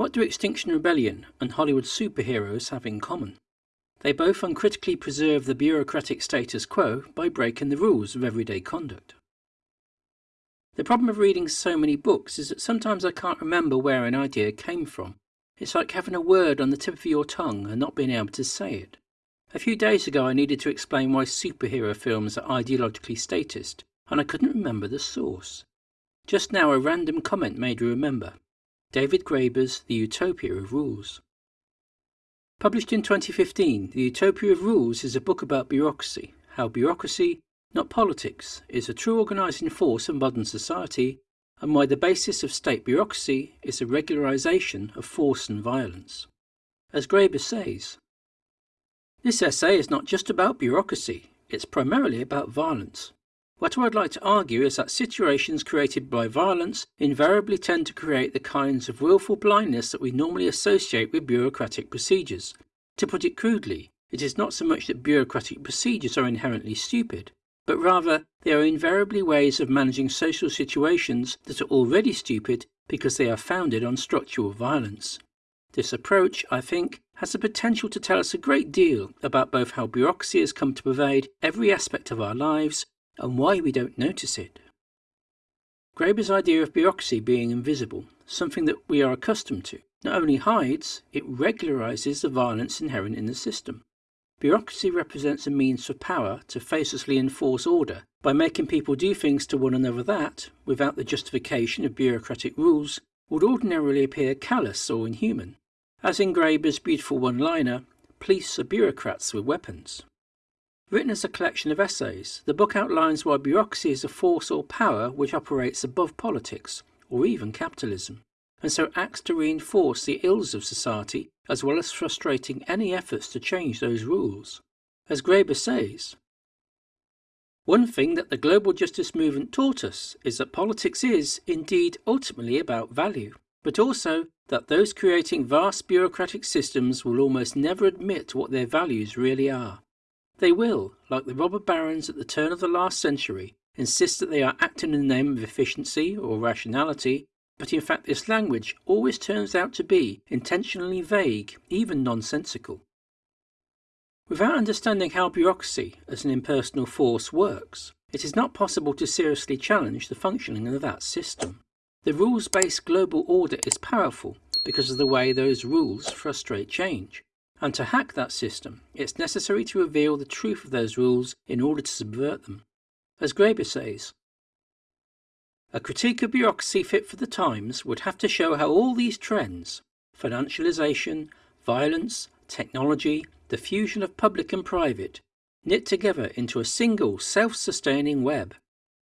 What do Extinction Rebellion and Hollywood superheroes have in common? They both uncritically preserve the bureaucratic status quo by breaking the rules of everyday conduct. The problem of reading so many books is that sometimes I can't remember where an idea came from. It's like having a word on the tip of your tongue and not being able to say it. A few days ago I needed to explain why superhero films are ideologically statist, and I couldn't remember the source. Just now a random comment made me remember. David Graeber's The Utopia of Rules. Published in 2015, The Utopia of Rules is a book about bureaucracy, how bureaucracy, not politics, is a true organising force of modern society, and why the basis of state bureaucracy is the regularisation of force and violence. As Graeber says, this essay is not just about bureaucracy, it's primarily about violence. What I would like to argue is that situations created by violence invariably tend to create the kinds of willful blindness that we normally associate with bureaucratic procedures. To put it crudely, it is not so much that bureaucratic procedures are inherently stupid, but rather they are invariably ways of managing social situations that are already stupid because they are founded on structural violence. This approach, I think, has the potential to tell us a great deal about both how bureaucracy has come to pervade every aspect of our lives and why we don't notice it. Graeber's idea of bureaucracy being invisible, something that we are accustomed to, not only hides, it regularizes the violence inherent in the system. Bureaucracy represents a means for power to facelessly enforce order by making people do things to one another that, without the justification of bureaucratic rules, would ordinarily appear callous or inhuman. As in Graeber's beautiful one-liner, police are bureaucrats with weapons. Written as a collection of essays, the book outlines why bureaucracy is a force or power which operates above politics, or even capitalism, and so acts to reinforce the ills of society as well as frustrating any efforts to change those rules. As Graeber says, one thing that the global justice movement taught us is that politics is, indeed, ultimately about value, but also that those creating vast bureaucratic systems will almost never admit what their values really are. They will, like the robber barons at the turn of the last century, insist that they are acting in the name of efficiency or rationality, but in fact this language always turns out to be intentionally vague, even nonsensical. Without understanding how bureaucracy as an impersonal force works, it is not possible to seriously challenge the functioning of that system. The rules-based global order is powerful because of the way those rules frustrate change. And to hack that system, it's necessary to reveal the truth of those rules in order to subvert them. As Graeber says, a critique of bureaucracy fit for the times would have to show how all these trends financialization, violence, technology, the fusion of public and private knit together into a single self-sustaining web.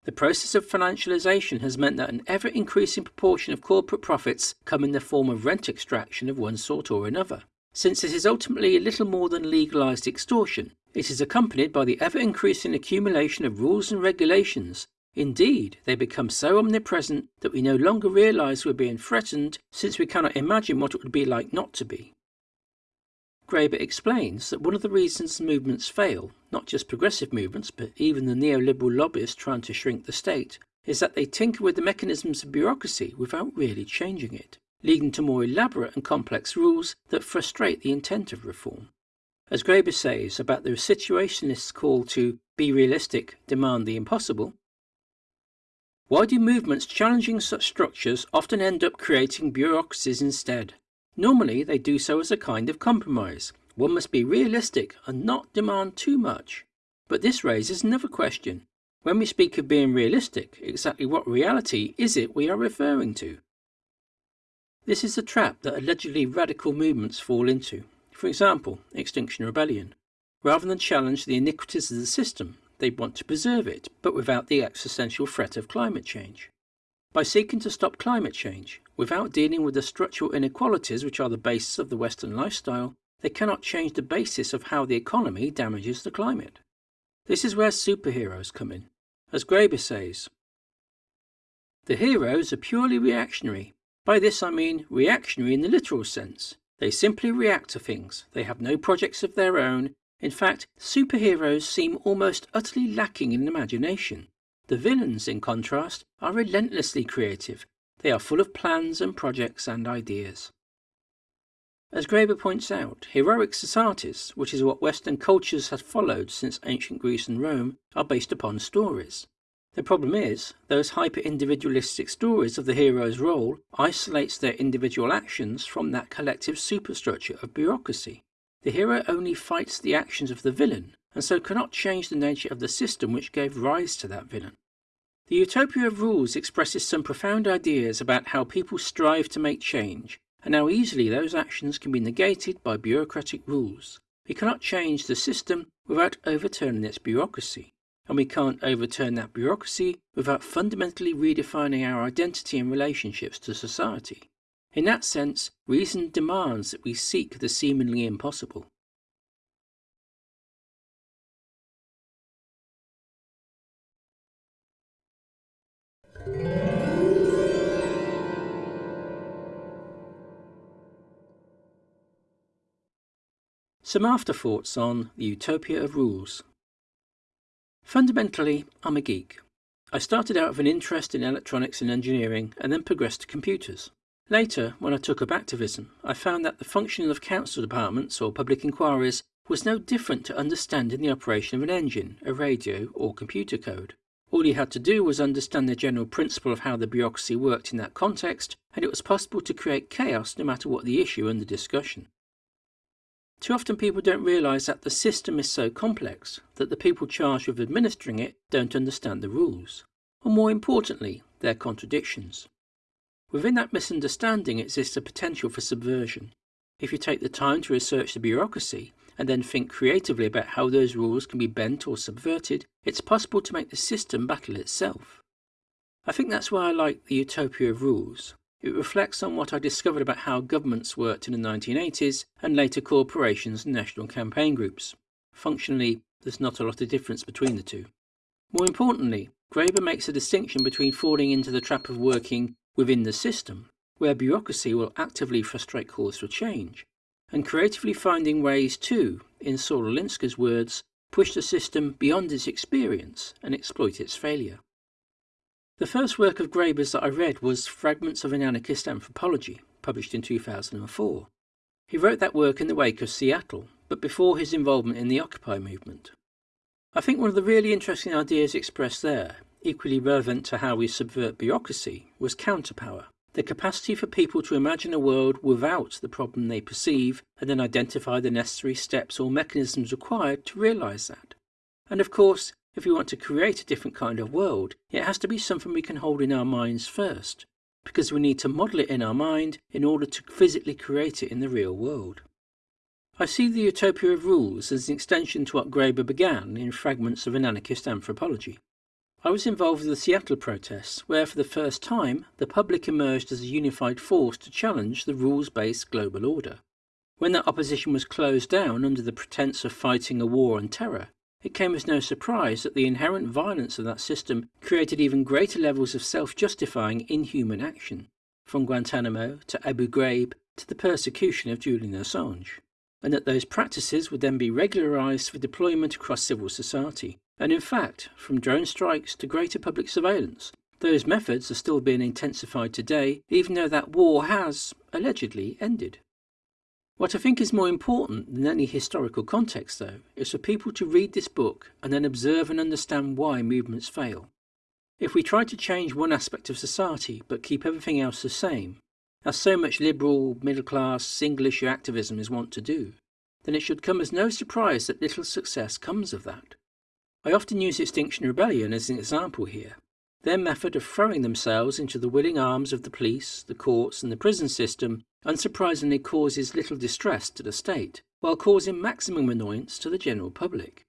The process of financialization has meant that an ever-increasing proportion of corporate profits come in the form of rent extraction of one sort or another. Since it is ultimately little more than legalized extortion, it is accompanied by the ever-increasing accumulation of rules and regulations. Indeed, they become so omnipresent that we no longer realize we're being threatened since we cannot imagine what it would be like not to be. Graeber explains that one of the reasons movements fail, not just progressive movements, but even the neoliberal lobbyists trying to shrink the state, is that they tinker with the mechanisms of bureaucracy without really changing it leading to more elaborate and complex rules that frustrate the intent of reform. As Graeber says about the situationist's call to be realistic, demand the impossible, why do movements challenging such structures often end up creating bureaucracies instead? Normally they do so as a kind of compromise. One must be realistic and not demand too much. But this raises another question. When we speak of being realistic, exactly what reality is it we are referring to? This is the trap that allegedly radical movements fall into. For example, Extinction Rebellion. Rather than challenge the iniquities of the system, they want to preserve it, but without the existential threat of climate change. By seeking to stop climate change, without dealing with the structural inequalities which are the basis of the Western lifestyle, they cannot change the basis of how the economy damages the climate. This is where superheroes come in. As Graeber says, the heroes are purely reactionary by this I mean reactionary in the literal sense. They simply react to things. They have no projects of their own. In fact, superheroes seem almost utterly lacking in imagination. The villains, in contrast, are relentlessly creative. They are full of plans and projects and ideas. As Graeber points out, heroic societies, which is what Western cultures have followed since ancient Greece and Rome, are based upon stories. The problem is, those hyper-individualistic stories of the hero's role isolates their individual actions from that collective superstructure of bureaucracy. The hero only fights the actions of the villain, and so cannot change the nature of the system which gave rise to that villain. The Utopia of Rules expresses some profound ideas about how people strive to make change, and how easily those actions can be negated by bureaucratic rules. We cannot change the system without overturning its bureaucracy, and we can't overturn that bureaucracy without fundamentally redefining our identity and relationships to society. In that sense, reason demands that we seek the seemingly impossible. Some afterthoughts on the Utopia of Rules. Fundamentally, I'm a geek. I started out with an interest in electronics and engineering and then progressed to computers. Later, when I took up activism, I found that the functioning of council departments or public inquiries was no different to understanding the operation of an engine, a radio, or computer code. All you had to do was understand the general principle of how the bureaucracy worked in that context, and it was possible to create chaos no matter what the issue under discussion. Too often people don't realise that the system is so complex that the people charged with administering it don't understand the rules, or more importantly, their contradictions. Within that misunderstanding exists a potential for subversion. If you take the time to research the bureaucracy and then think creatively about how those rules can be bent or subverted, it's possible to make the system battle itself. I think that's why I like the utopia of rules. It reflects on what I discovered about how governments worked in the 1980s and later corporations and national campaign groups. Functionally, there's not a lot of difference between the two. More importantly, Graeber makes a distinction between falling into the trap of working within the system, where bureaucracy will actively frustrate calls for change, and creatively finding ways to, in Saul Alinsky's words, push the system beyond its experience and exploit its failure. The first work of Graeber's that I read was Fragments of an Anarchist Anthropology, published in 2004. He wrote that work in the wake of Seattle, but before his involvement in the Occupy movement. I think one of the really interesting ideas expressed there, equally relevant to how we subvert bureaucracy, was counterpower, the capacity for people to imagine a world without the problem they perceive and then identify the necessary steps or mechanisms required to realise that. And of course, if we want to create a different kind of world, it has to be something we can hold in our minds first, because we need to model it in our mind in order to physically create it in the real world. I see the utopia of rules as an extension to what Graeber began in Fragments of an Anarchist Anthropology. I was involved with the Seattle protests, where for the first time the public emerged as a unified force to challenge the rules-based global order. When that opposition was closed down under the pretense of fighting a war on terror, it came as no surprise that the inherent violence of that system created even greater levels of self-justifying inhuman action, from Guantanamo to Abu Ghraib to the persecution of Julian Assange, and that those practices would then be regularised for deployment across civil society. And in fact, from drone strikes to greater public surveillance, those methods are still being intensified today, even though that war has, allegedly, ended. What I think is more important than any historical context, though, is for people to read this book and then observe and understand why movements fail. If we try to change one aspect of society but keep everything else the same, as so much liberal, middle class, single issue activism is wont to do, then it should come as no surprise that little success comes of that. I often use Extinction Rebellion as an example here. Their method of throwing themselves into the willing arms of the police, the courts, and the prison system unsurprisingly causes little distress to the state, while causing maximum annoyance to the general public.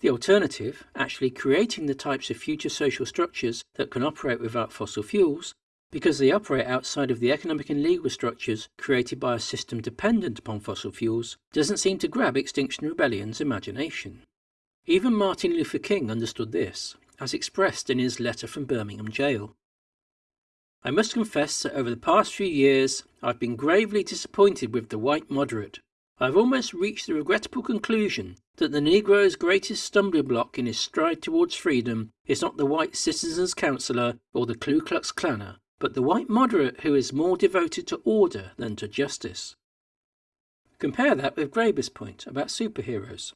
The alternative, actually creating the types of future social structures that can operate without fossil fuels, because they operate outside of the economic and legal structures created by a system dependent upon fossil fuels, doesn't seem to grab Extinction Rebellion's imagination. Even Martin Luther King understood this, as expressed in his letter from Birmingham jail. I must confess that over the past few years I've been gravely disappointed with the white moderate. I've almost reached the regrettable conclusion that the Negro's greatest stumbling block in his stride towards freedom is not the white citizens' councillor or the Ku Klux Klanner, but the white moderate who is more devoted to order than to justice. Compare that with Graeber's point about superheroes.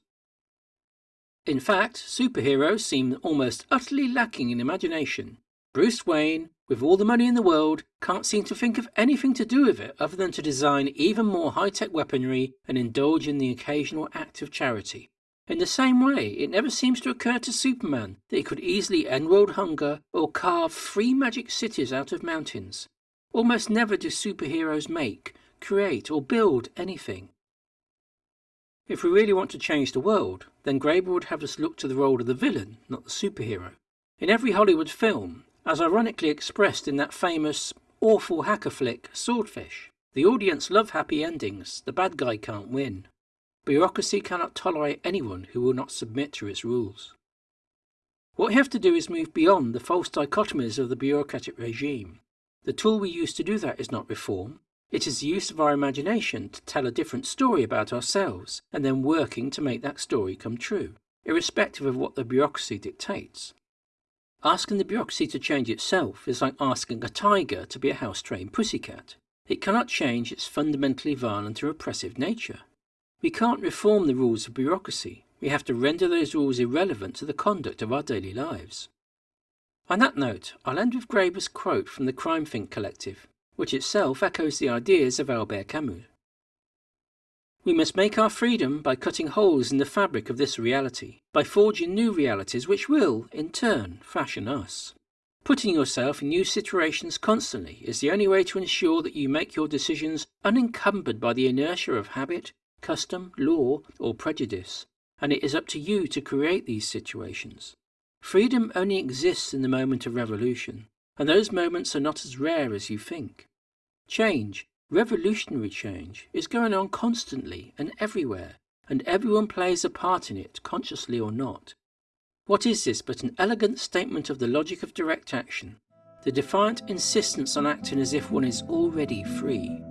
In fact, superheroes seem almost utterly lacking in imagination. Bruce Wayne, with all the money in the world, can't seem to think of anything to do with it other than to design even more high-tech weaponry and indulge in the occasional act of charity. In the same way, it never seems to occur to Superman that he could easily end world hunger or carve three magic cities out of mountains. Almost never do superheroes make, create, or build anything. If we really want to change the world, then Graeber would have us look to the role of the villain, not the superhero. In every Hollywood film, as ironically expressed in that famous, awful hacker flick, Swordfish, the audience love happy endings, the bad guy can't win. Bureaucracy cannot tolerate anyone who will not submit to its rules. What we have to do is move beyond the false dichotomies of the bureaucratic regime. The tool we use to do that is not reform, it is the use of our imagination to tell a different story about ourselves and then working to make that story come true, irrespective of what the bureaucracy dictates. Asking the bureaucracy to change itself is like asking a tiger to be a house-trained pussycat. It cannot change its fundamentally violent and repressive nature. We can't reform the rules of bureaucracy. We have to render those rules irrelevant to the conduct of our daily lives. On that note, I'll end with Graeber's quote from the CrimethInc Collective, which itself echoes the ideas of Albert Camus. We must make our freedom by cutting holes in the fabric of this reality, by forging new realities which will, in turn, fashion us. Putting yourself in new situations constantly is the only way to ensure that you make your decisions unencumbered by the inertia of habit, custom, law, or prejudice, and it is up to you to create these situations. Freedom only exists in the moment of revolution, and those moments are not as rare as you think. Change, revolutionary change, is going on constantly and everywhere, and everyone plays a part in it, consciously or not. What is this but an elegant statement of the logic of direct action, the defiant insistence on acting as if one is already free?